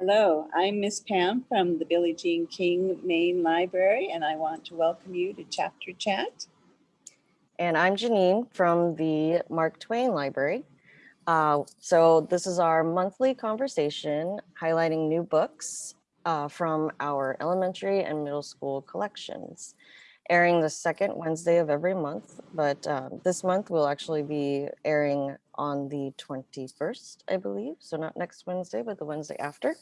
Hello, I'm Miss Pam from the Billie Jean King Main Library, and I want to welcome you to Chapter Chat. And I'm Janine from the Mark Twain Library. Uh, so this is our monthly conversation highlighting new books uh, from our elementary and middle school collections, airing the second Wednesday of every month. But uh, this month we'll actually be airing on the 21st, I believe. So not next Wednesday, but the Wednesday after.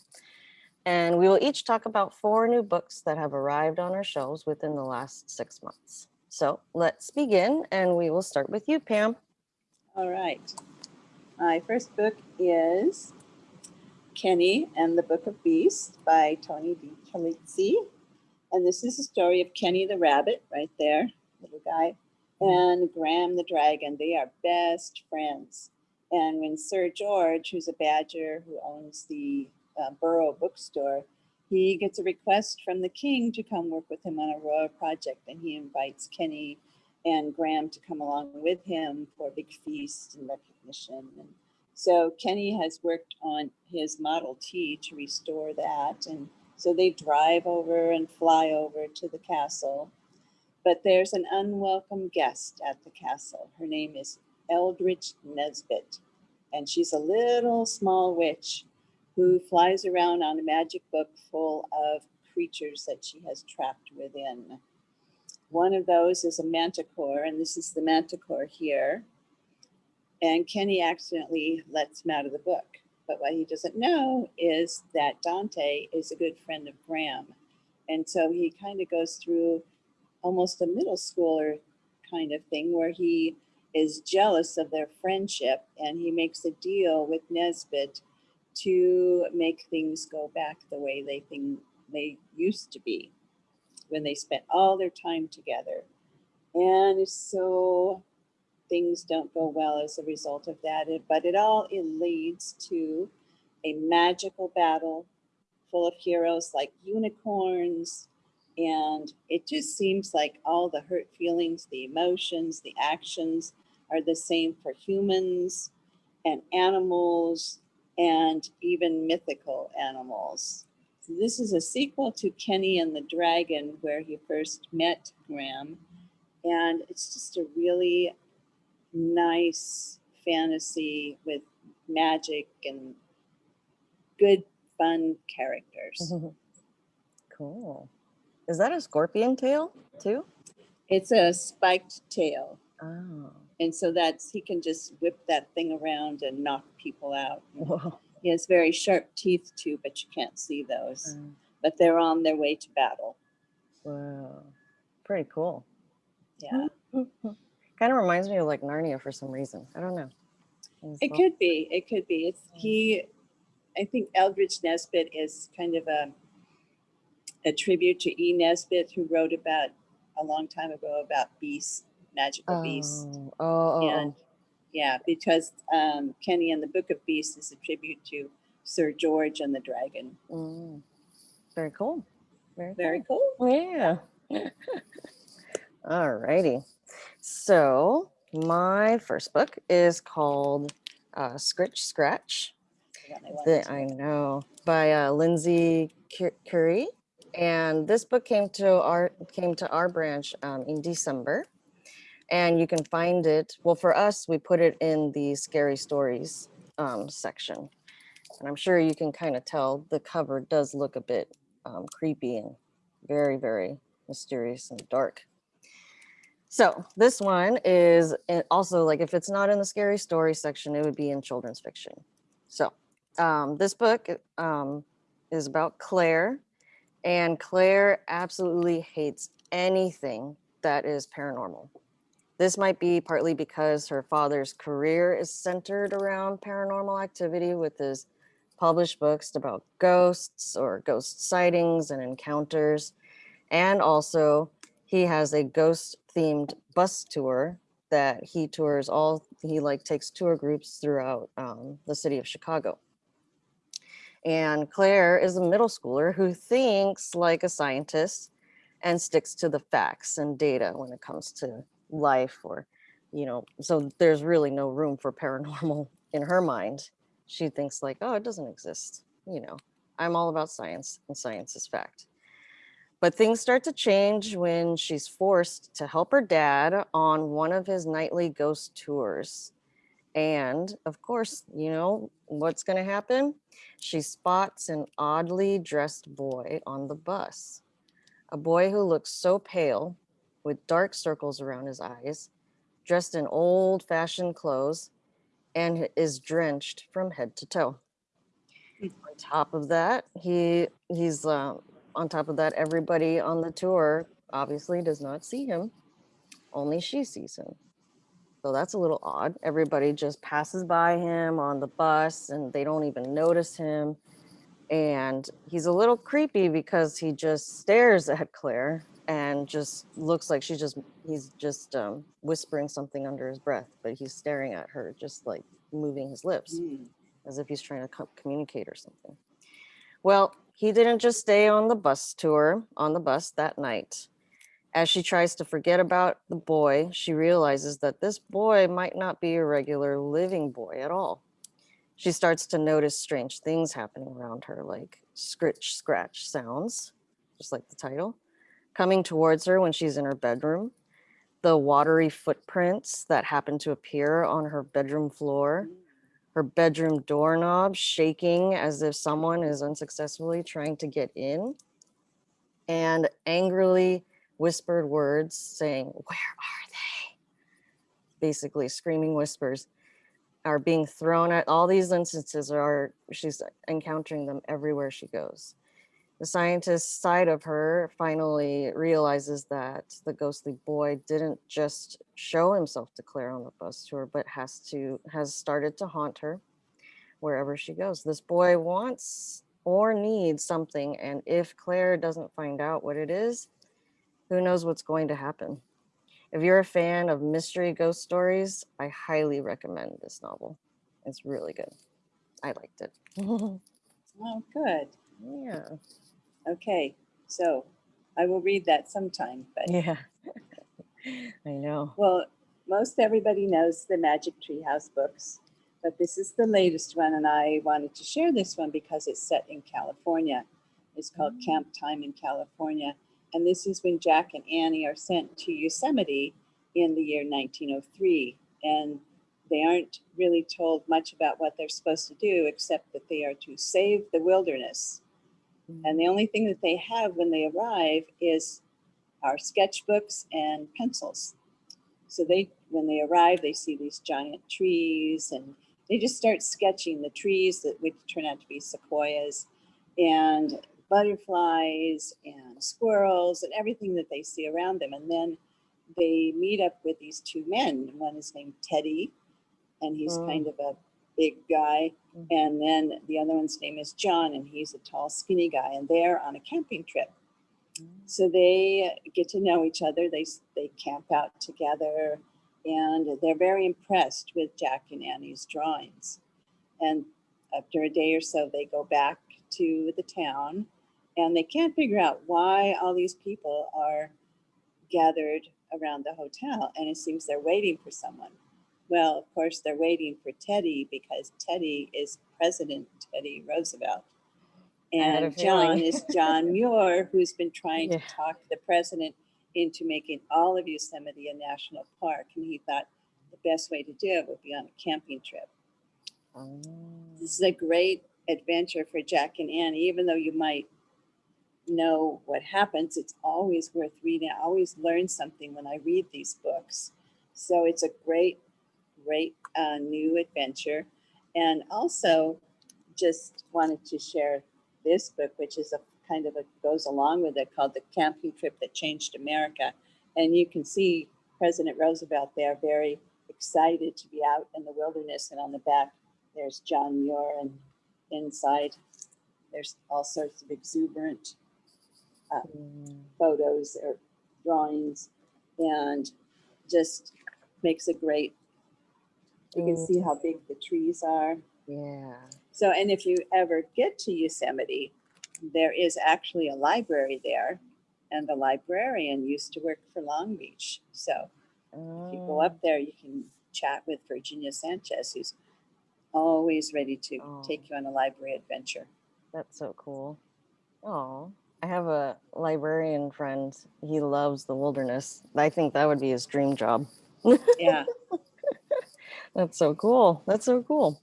And we will each talk about four new books that have arrived on our shelves within the last six months. So let's begin and we will start with you, Pam. All right. My first book is Kenny and the Book of Beasts by Tony Di Terlizzi. And this is the story of Kenny the rabbit right there, little guy, and Graham the dragon. They are best friends. And when Sir George, who's a badger who owns the uh, Borough bookstore, he gets a request from the king to come work with him on a royal project. And he invites Kenny and Graham to come along with him for a big feast and recognition. And so Kenny has worked on his Model T to restore that. And so they drive over and fly over to the castle. But there's an unwelcome guest at the castle. Her name is Eldritch Nesbit. And she's a little small witch who flies around on a magic book full of creatures that she has trapped within. One of those is a manticore, and this is the manticore here. And Kenny accidentally lets him out of the book. But what he doesn't know is that Dante is a good friend of Graham. And so he kind of goes through almost a middle schooler kind of thing where he is jealous of their friendship and he makes a deal with Nesbit to make things go back the way they think they used to be when they spent all their time together. And so things don't go well as a result of that, but it all it leads to a magical battle full of heroes like unicorns. And it just seems like all the hurt feelings, the emotions, the actions are the same for humans and animals and even mythical animals. So this is a sequel to Kenny and the Dragon, where he first met Graham. And it's just a really nice fantasy with magic and good, fun characters. Cool. Is that a scorpion tail too? It's a spiked tail. Oh, And so that's, he can just whip that thing around and knock people out. whoa. He has very sharp teeth too, but you can't see those. Uh, But they're on their way to battle. Wow. Pretty cool. Yeah, Kind of reminds me of like Narnia for some reason. I don't know. It all- could be. It could be. It's he. I think Eldridge Nesbit is kind of a a tribute to E. Nesbit, who wrote about a long time ago about beasts, magical beasts. Oh, oh, oh, And yeah, because um, Kenny and the Book of Beasts is a tribute to Sir George and the Dragon. oh. Mm. Very cool. Very, Very cool. cool. Yeah. All righty. So my first book is called uh, Scritch Scratch. Forgot my lines. The, I know by uh, Lindsay Currie, and this book came to our came to our branch um, in December, and you can find it. Well, for us, we put it in the scary stories um, section, and I'm sure you can kind of tell the cover does look a bit um, creepy and very very mysterious and dark. So this one is also like if it's not in the scary story section, it would be in children's fiction. So um, this book um, is about Claire, and Claire absolutely hates anything that is paranormal. This might be partly because her father's career is centered around paranormal activity with his published books about ghosts or ghost sightings and encounters. And also, he has a ghost themed bus tour that he tours all, he like takes tour groups throughout um, the city of Chicago. And Claire is a middle schooler who thinks like a scientist and sticks to the facts and data when it comes to life or, you know, so there's really no room for paranormal in her mind. She thinks like, oh, it doesn't exist, you know, I'm all about science, and science is fact. But things start to change when she's forced to help her dad on one of his nightly ghost tours. And of course, you know what's going to happen? She spots an oddly dressed boy on the bus. A boy who looks so pale with dark circles around his eyes, dressed in old fashioned clothes, and is drenched from head to toe. On top of that, he he's uh, on top of that, everybody on the tour obviously does not see him. Only she sees him. So that's a little odd. Everybody just passes by him on the bus and they don't even notice him. And he's a little creepy because he just stares at Claire and just looks like she just he's just um, whispering something under his breath, but he's staring at her, just like moving his lips Mm. as if he's trying to communicate or something. Well, he didn't just stay on the bus tour on the bus that night. As she tries to forget about the boy, she realizes that this boy might not be a regular living boy at all. She starts to notice strange things happening around her, like scritch scratch sounds, just like the title, coming towards her when she's in her bedroom. The watery footprints that happen to appear on her bedroom floor her bedroom doorknob shaking as if someone is unsuccessfully trying to get in, and angrily whispered words saying, Where are they? Basically, screaming whispers are being thrown at all these instances are she's encountering them everywhere she goes. The scientist side of her finally realizes that the ghostly boy didn't just show himself to Claire on the bus tour, but has to has started to haunt her wherever she goes. This boy wants or needs something, and if Claire doesn't find out what it is, who knows what's going to happen. If you're a fan of mystery ghost stories, I highly recommend this novel. It's really good. I liked it. Oh, good. yeah. Okay, so I will read that sometime, but Yeah. I know. well, most everybody knows the Magic Treehouse books, but this is the latest one, and I wanted to share this one because it's set in California. It's called Mm. Camp Time in California, and this is when Jack and Annie are sent to Yosemite in the year 1903, and they aren't really told much about what they're supposed to do, except that they are to save the wilderness. And the only thing that they have when they arrive is our sketchbooks and pencils. So they, when they arrive, they see these giant trees and they just start sketching the trees that would turn out to be sequoias and butterflies and squirrels and everything that they see around them. And then they meet up with these two men. One is named Teddy, and he's Mm. kind of a big guy. Mm. And then the other one's name is John, and he's a tall, skinny guy. And they're on a camping trip. So they get to know each other. They they camp out together, and they're very impressed with Jack and Annie's drawings. And after a day or so, they go back to the town, and they can't figure out why all these people are gathered around the hotel. And it seems they're waiting for someone. Well, of course, they're waiting for Teddy because Teddy is President Teddy Roosevelt. I had a And John is John Muir, who's been trying Yeah. to talk the president into making all of Yosemite a national park. And he thought the best way to do it would be on a camping trip. Oh. This is a great adventure for Jack and Annie, even though you might know what happens, it's always worth reading. I always learn something when I read these books. So it's a great, great uh, new adventure. And also, just wanted to share this book, which is a kind of a goes along with it, called The Camping Trip That Changed America. And you can see President Roosevelt there, very excited to be out in the wilderness. And on the back, there's John Muir, and inside, there's all sorts of exuberant Mm. photos or drawings and just makes a great you can see how big the trees are Yeah. so and if you ever get to yosemite there is actually a library there and the librarian used to work for long beach so if you go Oh. up there you can chat with virginia sanchez who's always ready to Oh. take you on a library adventure That's so cool. Oh, I have a librarian friend. He loves the wilderness. I think that would be his dream job. Yeah. That's so cool. That's so cool.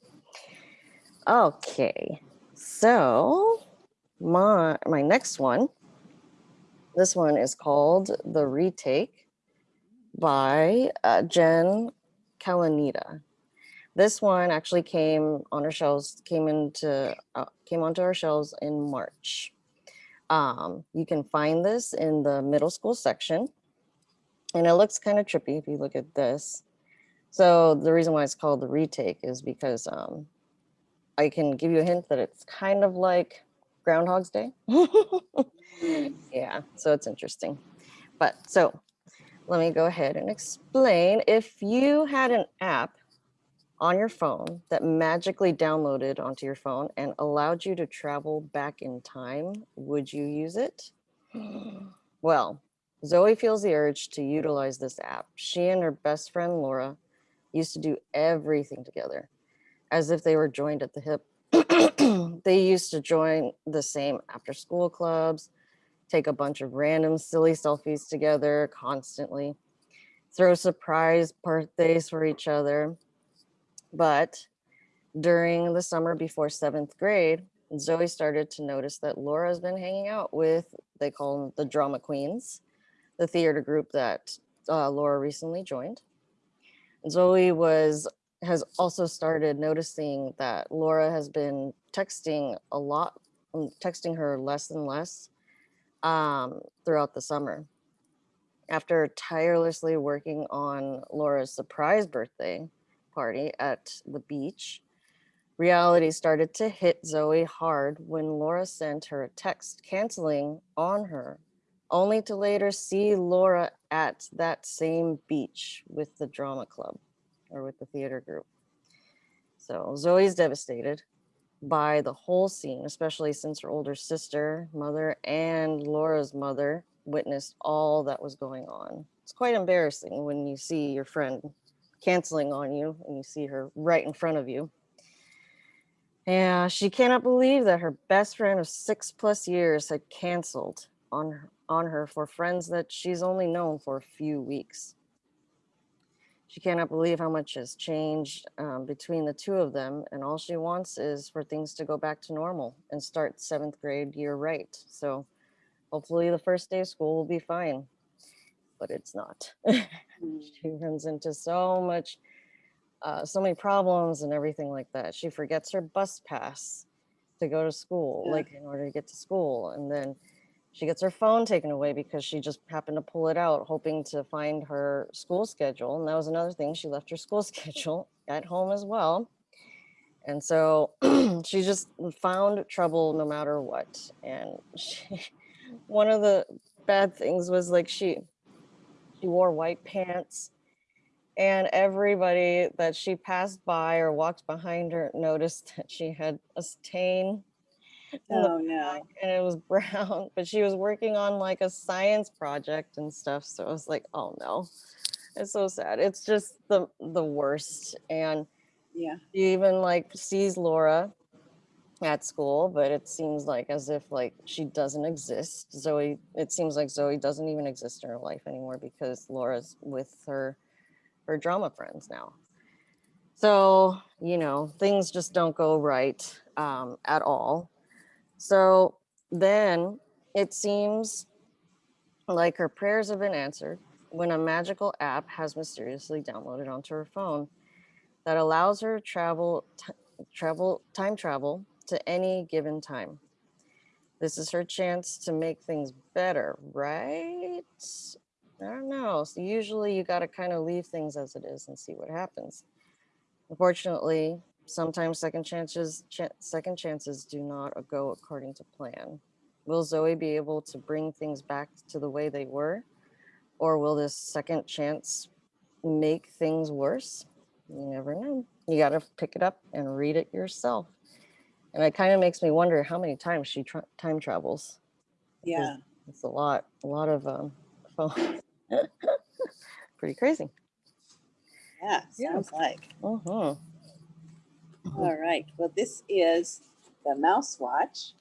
Okay, so my my next one. This one is called The Retake by uh, Jen Calonita. This one actually came on our shelves, came into uh, came onto our shelves in March. Um, you can find this in the middle school section, and it looks kind of trippy if you look at this. So the reason why it's called the retake is because um, I can give you a hint that it's kind of like Groundhog's Day. Mm. yeah, so it's interesting. But so let me go ahead and explain. If you had an app on your phone that magically downloaded onto your phone and allowed you to travel back in time, would you use it? Well, Zoe feels the urge to utilize this app. She and her best friend Laura used to do everything together as if they were joined at the hip. they used to join the same after school clubs, take a bunch of random silly selfies together constantly, throw surprise birthdays for each other. But during the summer before seventh grade, Zoe started to notice that Laura's been hanging out with, they call them the drama queens, the theater group that uh, Laura recently joined. Zoe was has also started noticing that Laura has been texting a lot, um, texting her less and less um, throughout the summer. After tirelessly working on Laura's surprise birthday party at the beach, reality started to hit Zoe hard when Laura sent her a text canceling on her, only to later see Laura at that same beach with the drama club or with the theater group. So Zoe's devastated by the whole scene, especially since her older sister, mother, and Laura's mother witnessed all that was going on. It's quite embarrassing when you see your friend canceling on you and you see her right in front of you. Yeah, she cannot believe that her best friend of six plus years had canceled on her, on her for friends that she's only known for a few weeks. She cannot believe how much has changed um, between the two of them, and all she wants is for things to go back to normal and start seventh grade year right. So hopefully the first day of school will be fine, but it's not. Mm. she runs into so much, uh, so many problems and everything like that. She forgets her bus pass to go to school, Yeah. like in order to get to school, and then she gets her phone taken away because she just happened to pull it out hoping to find her school schedule and that was another thing she left her school schedule at home as well. And so she just found trouble no matter what and she, one of the bad things was like she she wore white pants and everybody that she passed by or walked behind her noticed that she had a stain Oh, no. and it was brown, but she was working on like a science project and stuff. So I was like, oh no, it's so sad. It's just the the worst. And Yeah. she even like sees Laura at school, but it seems like as if like she doesn't exist. Zoe, it seems like Zoe doesn't even exist in her life anymore because Laura's with her her drama friends now. So, you know, things just don't go right um, at all. So then it seems like her prayers have been answered when a magical app has mysteriously downloaded onto her phone that allows her travel travel time travel to any given time. This is her chance to make things better, right? I don't know. So usually you got to kind of leave things as it is and see what happens. Unfortunately, sometimes second chances ch- second chances do not go according to plan. Will Zoe be able to bring things back to the way they were? Or will this second chance make things worse? You never know. You got to pick it up and read it yourself. And it kind of makes me wonder how many times she tra- time travels. Yeah. It's a lot, a lot of um, phones. Pretty crazy. Yeah. Yeah. Sounds like. Mhm. All right. Well, this is the Mouse Watch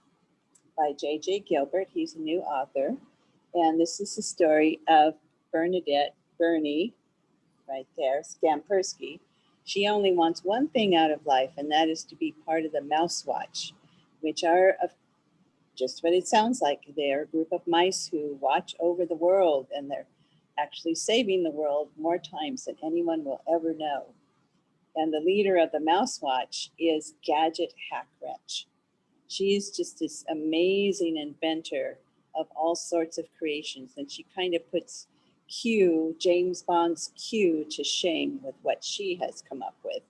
by J.J. Gilbert. He's a new author. And this is the story of Bernadette Bernie, right there, Skampersky. She only wants one thing out of life, and that is to be part of the Mouse Watch, which are of just what it sounds like. They're a group of mice who watch over the world, and they're actually saving the world more times than anyone will ever know. And the leader of the Mouse Watch is Gadget Hack Wrench. She's just this amazing inventor of all sorts of creations, and she kind of puts Q, James Bond's Q, to shame with what she has come up with.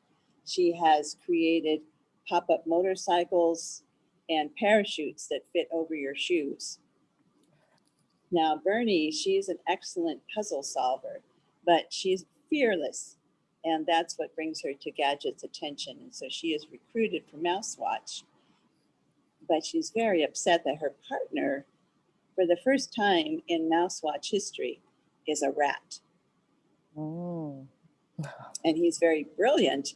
She has created pop-up motorcycles and parachutes that fit over your shoes. Now, Bernie, she's an excellent puzzle solver, but she's fearless. And that's what brings her to Gadget's attention. And so she is recruited for Mousewatch. But she's very upset that her partner, for the first time in Mousewatch history, is a rat. Mm. And he's very brilliant,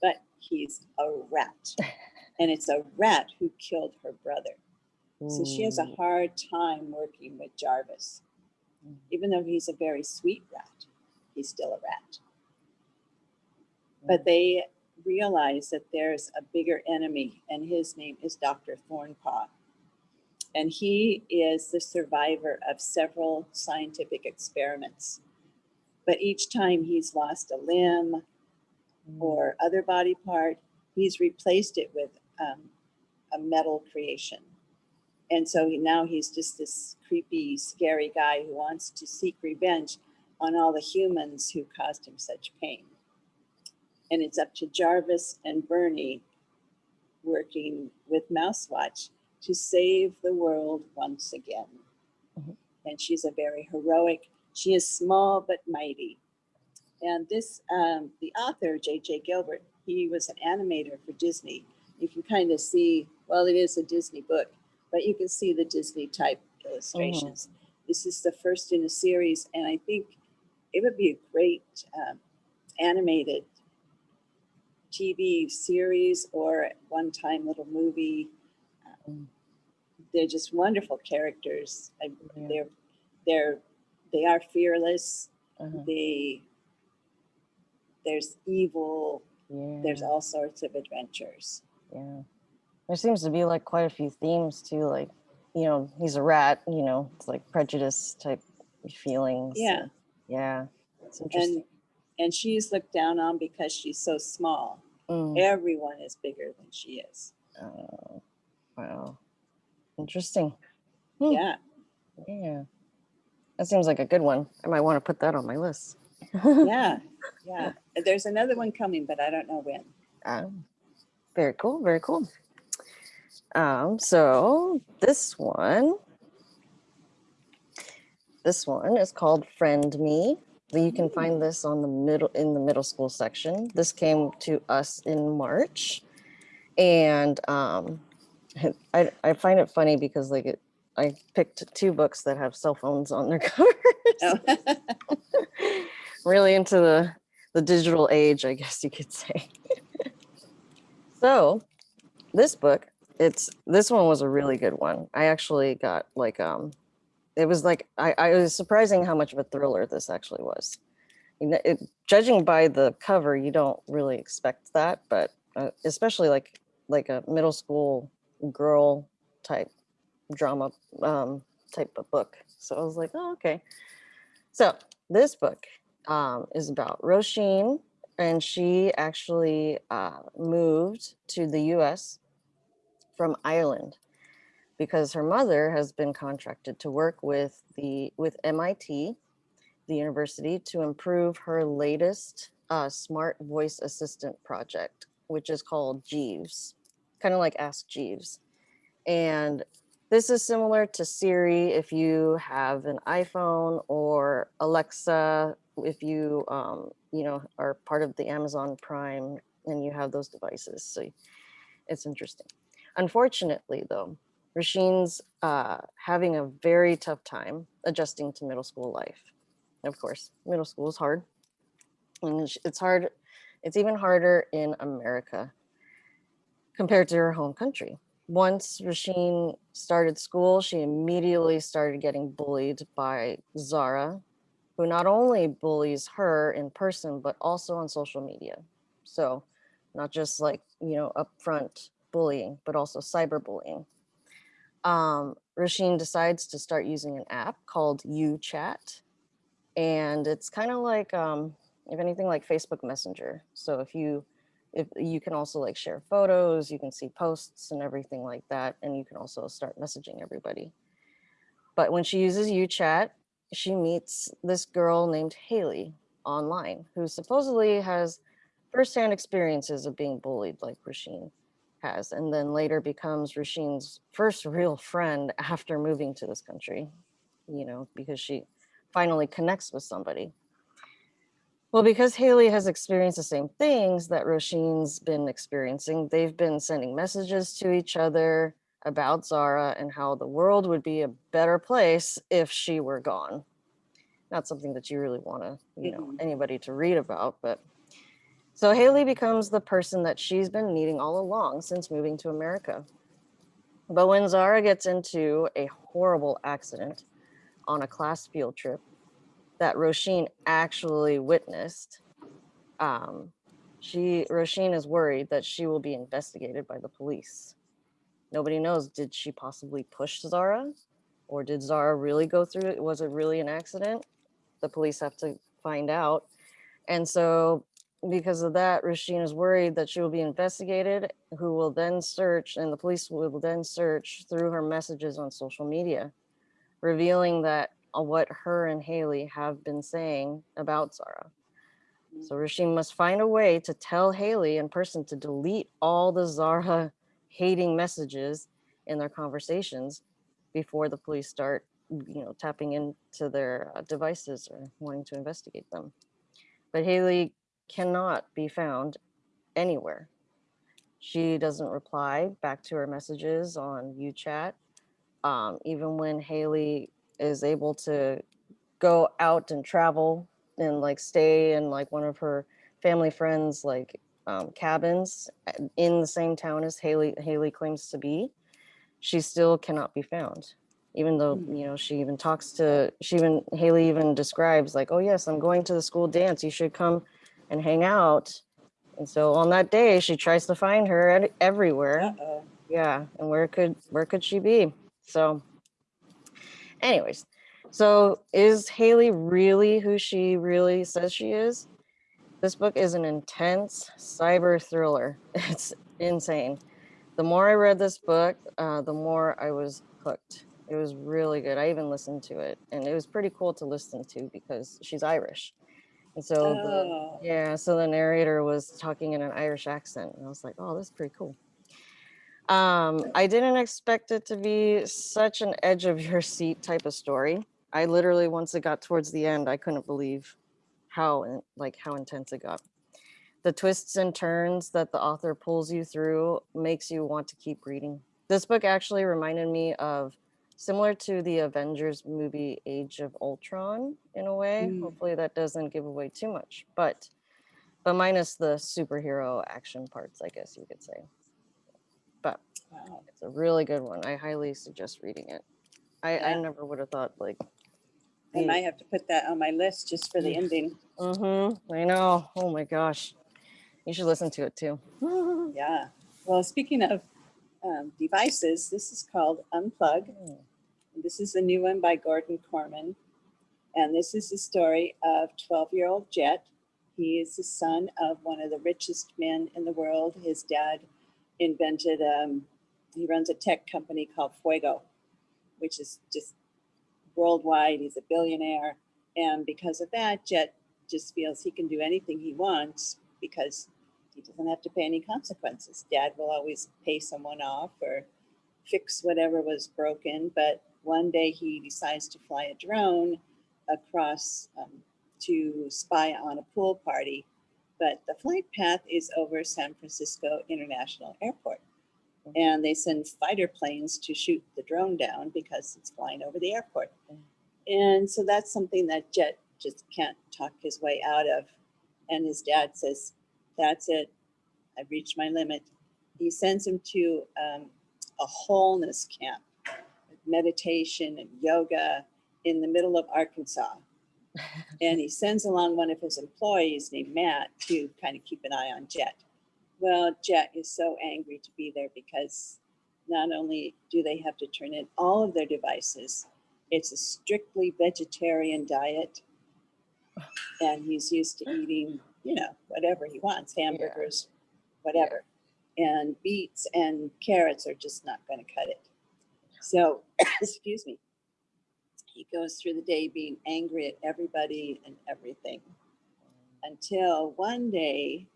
but he's a rat. And it's a rat who killed her brother. So she has a hard time working with Jarvis. Mm. Even though he's a very sweet rat, he's still a rat. But they realize that there's a bigger enemy, and his name is Dr. Thornpaw. And he is the survivor of several scientific experiments. But each time he's lost a limb Mm. or other body part, he's replaced it with um, a metal creation. And so he, now he's just this creepy, scary guy who wants to seek revenge on all the humans who caused him such pain. And it's up to Jarvis and Bernie working with Mousewatch to save the world once again. Mhm. And she's a very heroic, she is small but mighty. And this, um, the author, J.J. Gilbert, he was an animator for Disney. You can kind of see, well, it is a Disney book, but you can see the Disney type illustrations. This is the first in a series, and I think it would be a great um, animated TV series or one time little movie. Um, they're just wonderful characters. I, Yeah. They're they're they are fearless. Uh-huh. They there's evil. Yeah. There's all sorts of adventures. Yeah. There seems to be like quite a few themes too, like, you know, he's a rat, you know, it's like prejudice type feelings. Yeah. uh, Yeah. It's interesting. And and she's looked down on because she's so small. Mm, Everyone is bigger than she is. oh, wow. Interesting. Hmm. Yeah. Yeah. That seems like a good one. I might want to put that on my list. Yeah. Yeah. There's another one coming, but I don't know when. Um, very cool. Very cool. Um, so this one, this one is called Friend Me. You can find this on the middle in the middle school section. This came to us in March, and um, I I find it funny because like it, I picked two books that have cell phones on their covers. Oh. really into the the digital age, I guess you could say. so, this book, it's this one was a really good one. I actually got like um it was like I, I was surprising how much of a thriller this actually was. You know, it, judging by the cover, you don't really expect that, but uh, especially like like a middle school girl type drama um, type of book. So I was like, oh, okay. So this book um, is about Roisin, and she actually uh, moved to the U.S. from Ireland because her mother has been contracted to work with the with MIT, the university, to improve her latest uh, smart voice assistant project, which is called Jeeves, kind of like Ask Jeeves, and this is similar to Siri if you have an iPhone or Alexa if you um, you know are part of the Amazon Prime and you have those devices. So it's interesting. Unfortunately, though, Roisin's uh, having a very tough time adjusting to middle school life. Of course, middle school is hard, and it's hard. It's even harder in America compared to her home country. once Roisin started school, she immediately started getting bullied by Zara, who not only bullies her in person, but also on social media. So not just like, you know, upfront bullying, but also cyberbullying. Um, Roisin decides to start using an app called UChat. And it's kind of like, um, if anything, like Facebook Messenger. So if you, if you can also like share photos, you can see posts and everything like that. And you can also start messaging everybody. But when she uses UChat, she meets this girl named Haley online, who supposedly has firsthand experiences of being bullied like Roisin has, and then later becomes Roisin's first real friend after moving to this country, you know, because she finally connects with somebody. Well, because Haley has experienced the same things that Roisin's been experiencing, they've been sending messages to each other about Zara and how the world would be a better place if she were gone. Not something that you really want to, you know, anybody to read about, but so Haley becomes the person that she's been needing all along since moving to America. But when Zara gets into a horrible accident on a class field trip that Roisin actually witnessed, um, she Roisin is worried that she will be investigated by the police. Nobody knows, did she possibly push Zara? Or did Zara really go through it? Was it really an accident? The police have to find out. And so because of that, Roisin is worried that she will be investigated, who will then search, and the police will then search through her messages on social media, revealing that uh, what her and Haley have been saying about Zara. So Roisin must find a way to tell Haley in person to delete all the Zara hating messages in their conversations before the police start, you know, tapping into their uh, devices or wanting to investigate them. But Haley cannot be found anywhere. She doesn't reply back to her messages on UChat. Um, even when Haley is able to go out and travel and like stay in like one of her family friends like um, cabins uh, in the same town as Haley Haley claims to be, she still cannot be found. Even though Hmm. you know she even talks to she even Haley even describes like, oh yes, I'm going to the school dance. You should come and hang out. And so on that day, she tries to find her at, everywhere. Uh-oh. Yeah, and where could where could she be? So, anyways, so is Haley really who she really says she is? This book is an intense cyber thriller. It's insane. The more I read this book, uh, the more I was hooked. It was really good. I even listened to it, and it was pretty cool to listen to because she's Irish, and so the Oh. yeah, so the narrator was talking in an Irish accent, and I was like, "Oh, that's pretty cool." Um, I didn't expect it to be such an edge of your seat type of story. I literally, once it got towards the end, I couldn't believe how like how intense it got. The twists and turns that the author pulls you through makes you want to keep reading. This book actually reminded me of similar to the Avengers movie Age of Ultron in a way. Mm. Hopefully that doesn't give away too much, but but minus the superhero action parts, I guess you could say. But Wow. it's a really good one. I highly suggest reading it. I, I never would have thought like I might have to put that on my list just for the Mm. ending. Mm-hmm. I know. Oh my gosh. You should listen to it too. Yeah. Well, speaking of um, devices, this is called Unplug. Mm. This is a new one by Gordon Korman. And this is the story of 12 year old Jet. He is the son of one of the richest men in the world. His dad invented, um, he runs a tech company called Fuego, which is just worldwide. He's a billionaire. And because of that, Jet just feels he can do anything he wants because he doesn't have to pay any consequences. Dad will always pay someone off or fix whatever was broken. But one day he decides to fly a drone across um, to spy on a pool party. But the flight path is over San Francisco International Airport. And they send fighter planes to shoot the drone down because it's flying over the airport. And so that's something that Jet just can't talk his way out of. And his dad says, That's it. I've reached my limit. He sends him to um, a wholeness camp, meditation and yoga in the middle of Arkansas. And he sends along one of his employees named Matt to kind of keep an eye on Jet. Well, Jet is so angry to be there because not only do they have to turn in all of their devices, it's a strictly vegetarian diet. And he's used to eating, you know, whatever he wants, hamburgers, whatever. And beets and carrots are just not going to cut it. So, excuse me. He goes through the day being angry at everybody and everything until one day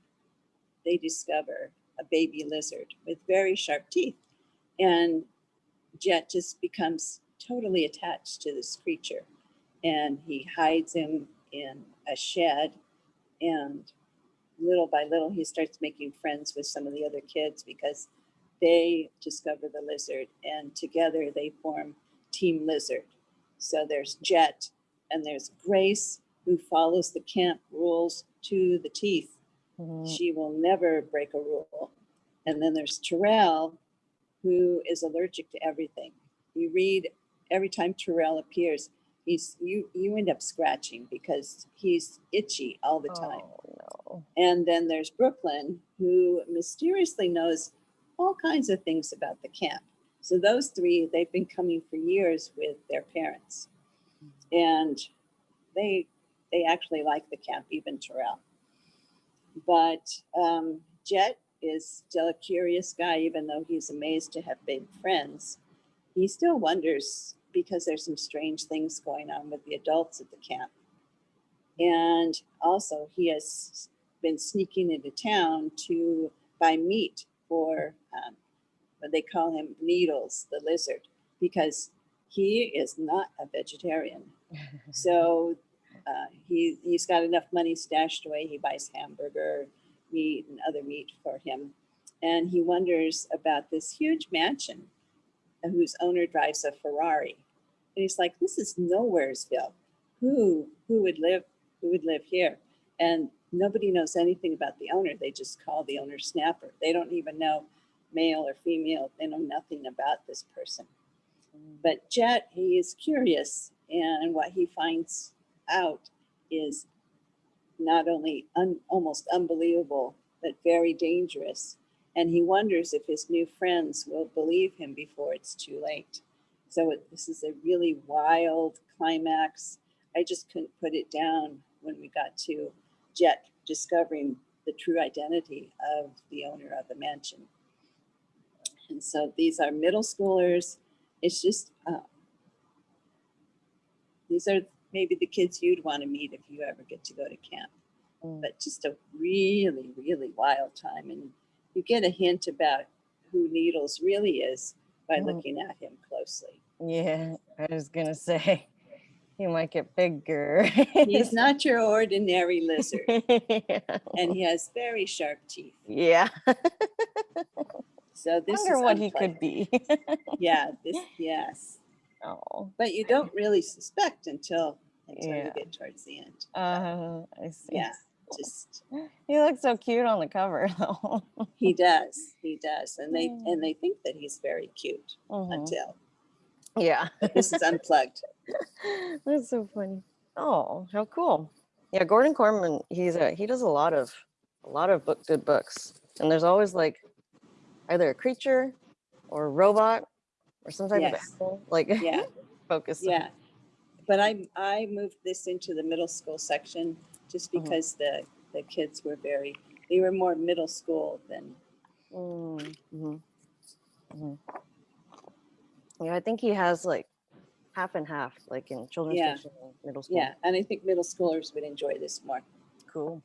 they discover a baby lizard with very sharp teeth. And Jet just becomes totally attached to this creature. And he hides him in a shed. And little by little, he starts making friends with some of the other kids because they discover the lizard. And together they form Team Lizard. So there's Jet and there's Grace, who follows the camp rules to the teeth. Mhm. She will never break a rule. And then there's Terrell, who is allergic to everything. You read every time Terrell appears, he's you you end up scratching because he's itchy all the time. Oh, no. And then there's Brooklyn, who mysteriously knows all kinds of things about the camp. So those three, they've been coming for years with their parents. And they they actually like the camp, even Terrell. But um, Jet is still a curious guy, even though he's amazed to have big friends. He still wonders because there's some strange things going on with the adults at the camp. And also, he has been sneaking into town to buy meat for um, what they call him Needles, the lizard, because he is not a vegetarian. So uh, he, he's got enough money stashed away. He buys hamburger meat and other meat for him. And he wonders about this huge mansion whose owner drives a Ferrari. And he's like, this is nowheresville. Who, who would live, who would live here? And nobody knows anything about the owner. They just call the owner Snapper. They don't even know male or female. They know nothing about this person. But Jet, he is curious, and what he finds out is not only un, almost unbelievable, but very dangerous. And he wonders if his new friends will believe him before it's too late. So it, this is a really wild climax. I just couldn't put it down when we got to Jet discovering the true identity of the owner of the mansion. And so these are middle schoolers. It's just, uh, these are maybe the kids you'd want to meet if you ever get to go to camp. Mm. But just a really, really wild time. And you get a hint about who Needles really is by Mhm. looking at him closely. Yeah, I was gonna say he might get bigger. He's not your ordinary lizard, yeah. and he has very sharp teeth. yeah. So this Wonder is what he could be. Yeah, this yes. oh, But you don't really suspect until until Yeah. you get towards the end. uh, I see. Yeah, just He looks so cute on the cover though. he does, he does, and they Mm. and they think that he's very cute Mhm. until Yeah. this is unplugged. That's so funny. Oh, how cool. Yeah, Gordon Korman, he's a he does a lot of a lot of book good books. And there's always like either a creature or a robot or some type Yes. of animal like Yeah. focus. Yeah, but I, I moved this into the middle school section just Mhm. because the, the kids were very, they were more middle school than, Mm, mhm, mhm. Yeah, I think he has like half and half, like in children's Yeah. and middle school. yeah, and I think middle schoolers would enjoy this more. Cool.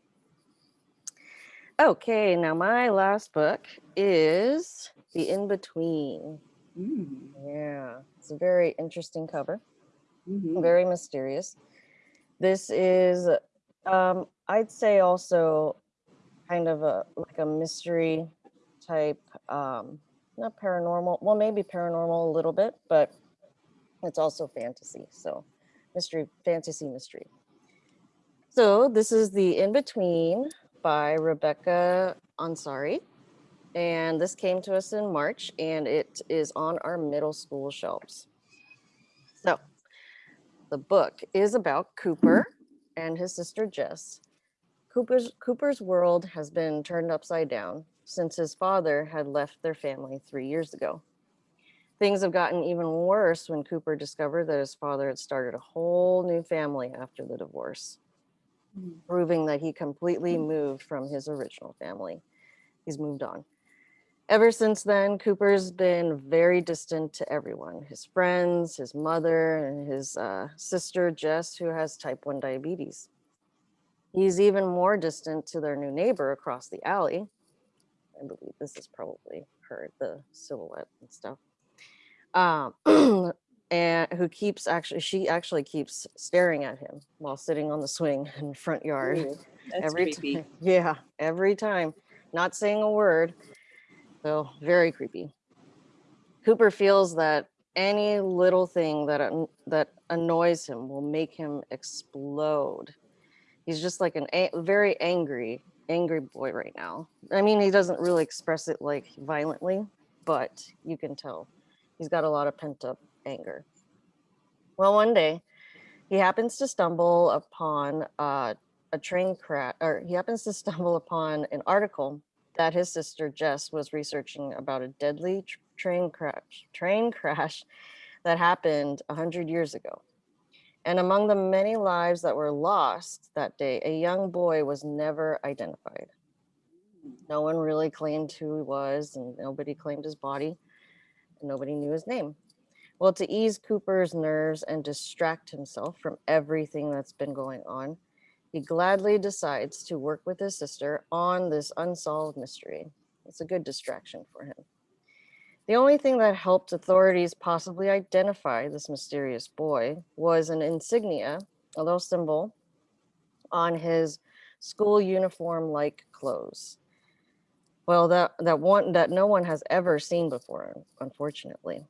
Okay, now my last book is The In Between. Mm, Yeah, it's a very interesting cover, mhm. very mysterious. This is, um, I'd say, also kind of a like a mystery type, um, not paranormal. Well, maybe paranormal a little bit, but it's also fantasy. So, mystery, fantasy, mystery. So this is the In Between by Rebecca Ansari. And this came to us in March and it is on our middle school shelves. The book is about Cooper and his sister Jess. Cooper's, Cooper's world has been turned upside down since his father had left their family three years ago. Things have gotten even worse when Cooper discovered that his father had started a whole new family after the divorce, Mm. proving that he completely moved from his original family. He's moved on. Ever since then, Cooper's been very distant to everyone his friends, his mother, and his uh, sister, Jess, who has type 1 diabetes. He's even more distant to their new neighbor across the alley. I believe this is probably her, the silhouette and stuff. Um, and who keeps actually, she actually keeps staring at him while sitting on the swing in the front yard Ooh, That's every creepy. time. Yeah, every time, not saying a word. So very creepy. Cooper feels that any little thing that that annoys him will make him explode. He's just like an a- very angry, angry boy right now. I mean, he doesn't really express it like violently, but you can tell he's got a lot of pent up anger. Well, one day he happens to stumble upon uh, a train crash, or he happens to stumble upon an article that his sister Jess was researching about a deadly train crash, train crash that happened a hundred years ago. And among the many lives that were lost that day, a young boy was never identified. No one really claimed who he was, and nobody claimed his body, and nobody knew his name. Well, to ease Cooper's nerves and distract himself from everything that's been going on, he gladly decides to work with his sister on this unsolved mystery. It's a good distraction for him. The only thing that helped authorities possibly identify this mysterious boy was an insignia, a little symbol on his school uniform like clothes. Well, that, that one that no one has ever seen before, unfortunately.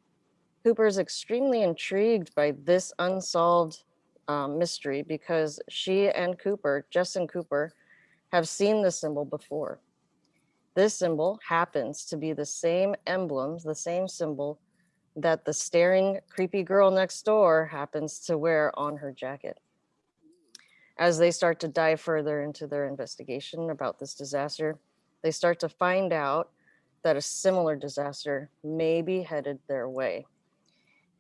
Cooper is extremely intrigued by this unsolved um, mystery because she and Cooper, Jess and Cooper, have seen this symbol before. This symbol happens to be the same emblems, the same symbol that the staring creepy girl next door happens to wear on her jacket. As they start to dive further into their investigation about this disaster, they start to find out that a similar disaster may be headed their way.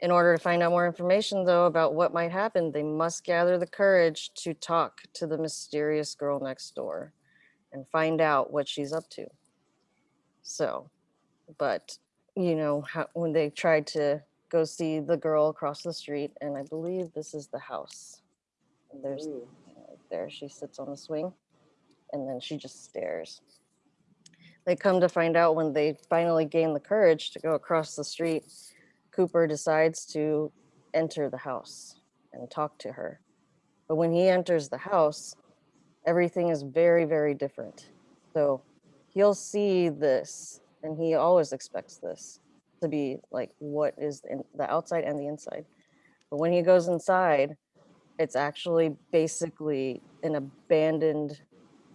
In order to find out more information, though, about what might happen, they must gather the courage to talk to the mysterious girl next door and find out what she's up to. So, but you know, how, when they tried to go see the girl across the street, and I believe this is the house. And there's Ooh. there, she sits on the swing, and then she just stares. They come to find out when they finally gain the courage to go across the street, Cooper decides to enter the house and talk to her. But when he enters the house, everything is very, very different. So he'll see this, and he always expects this to be like what is in the outside and the inside. But when he goes inside, it's actually basically an abandoned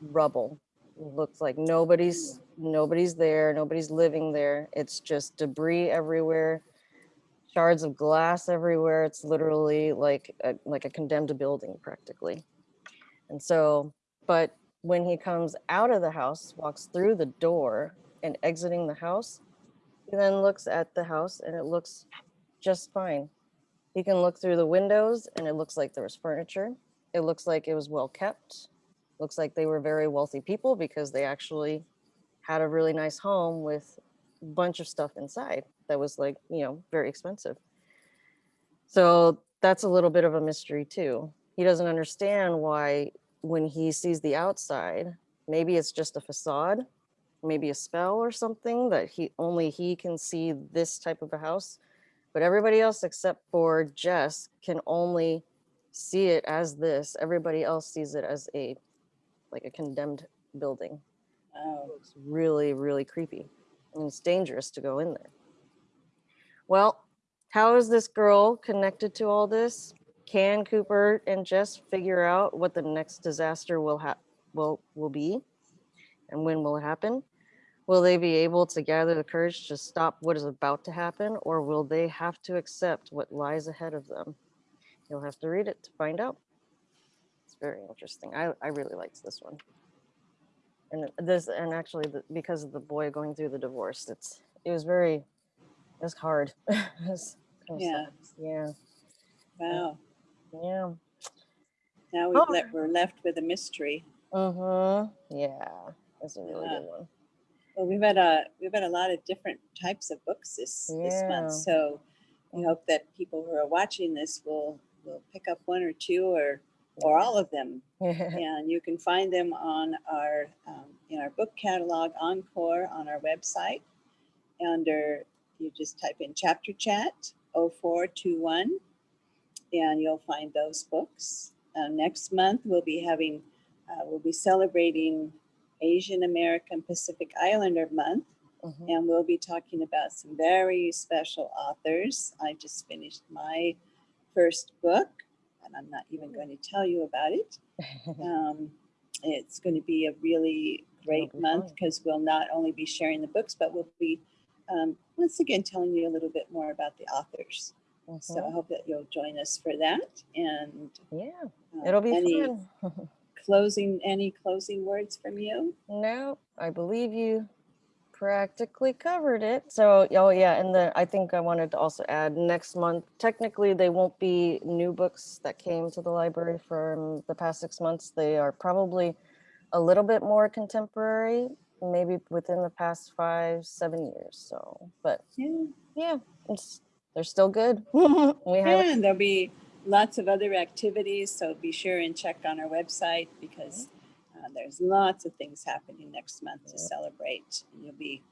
rubble. It looks like nobody's nobody's there, nobody's living there. It's just debris everywhere, shards of glass everywhere. It's literally like a, like a condemned building practically. And so, but when he comes out of the house, walks through the door and exiting the house, he then looks at the house and it looks just fine. He can look through the windows and it looks like there was furniture. It looks like it was well kept. Looks like they were very wealthy people because they actually had a really nice home with a bunch of stuff inside that was like, you know, very expensive. So that's a little bit of a mystery too. He doesn't understand why when he sees the outside, maybe it's just a facade, maybe a spell or something that he only he can see this type of a house, but everybody else except for Jess can only see it as this. Everybody else sees it as a like a condemned building. Oh, It's really, really creepy. And it's dangerous to go in there. Well, how is this girl connected to all this? Can Cooper and Jess figure out what the next disaster will ha- will will be and when will it happen? Will they be able to gather the courage to stop what is about to happen, or will they have to accept what lies ahead of them? You'll have to read it to find out. It's very interesting. I, I really liked this one. And this, and actually, the, because of the boy going through the divorce, it's it was very, it was hard. It was kinda Yeah. sucks. yeah, Wow. yeah. Now we've Oh. le- we're left with a mystery. Mm-hmm. Yeah, that's a really Yeah. good one. Well, we've had a we've had a lot of different types of books this this month, so we hope that people who are watching this will will pick up one or two or or all of them, and you can find them on our um, in our book catalog Encore on our website. Under you just type in Chapter Chat 0421, and you'll find those books. Uh, next month we'll be having uh, we'll be celebrating Asian American Pacific Islander Month, Mhm. and we'll be talking about some very special authors. I just finished my first book, and I'm not even going to tell you about it. Um, it's going to be a really great month because we'll not only be sharing the books, but we'll be um, once again telling you a little bit more about the authors. So I Mhm. hope that you'll join us for that. And Yeah, uh, it'll be any fun. closing any closing words from you? No, I believe you practically covered it. So, oh yeah, and then I think I wanted to also add next month, technically they won't be new books that came to the library from the past six months. They are probably a little bit more contemporary, maybe within the past five, seven years. So, but Yeah. yeah, it's, they're still good. we have And there'll be lots of other activities, so be sure and check on our website because uh, there's lots of things happening next month to celebrate. And You'll be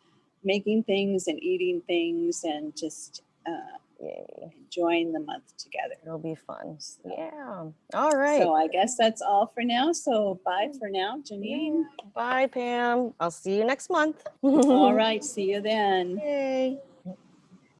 making things and eating things and just uh. Enjoying the month together. It'll be fun. So- Yeah. All right. So I guess that's all for now. So bye for now, Janine. Bye, Pam. I'll see you next month. All right, see you then. Yay.